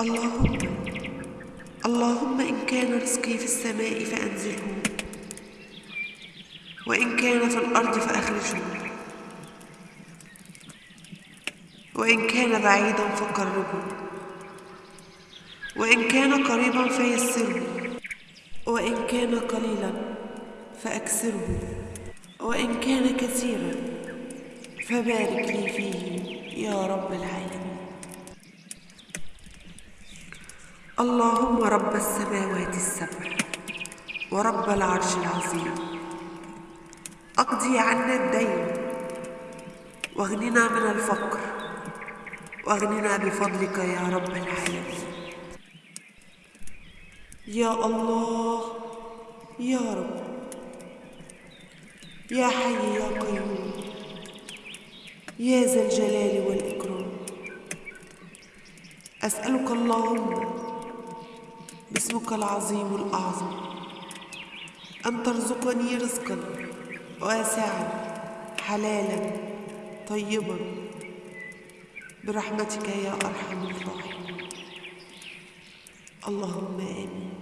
اللهم اللهم إن كان رزقي في السماء فأنزله وإن كان في الأرض فأخرجه وإن كان بعيدا فقربه وإن كان قريبا فيسره وإن كان قليلا فأكثره وإن كان كثيرا فبارك لي فيه يا رب العالمين. اللهم رب السماوات السبع ورب العرش العظيم. أقضي عنا الدين واغننا من الفقر واغننا بفضلك يا رب العالمين. يا الله يا رب يا حي يا قيوم يا ذا الجلال والإكرام. أسألك اللهم باسمك العظيم الأعظم. أن ترزقني رزقا واسعا حلالا طيبا. برحمتك يا أرحم الراحمين. اللهم آمين.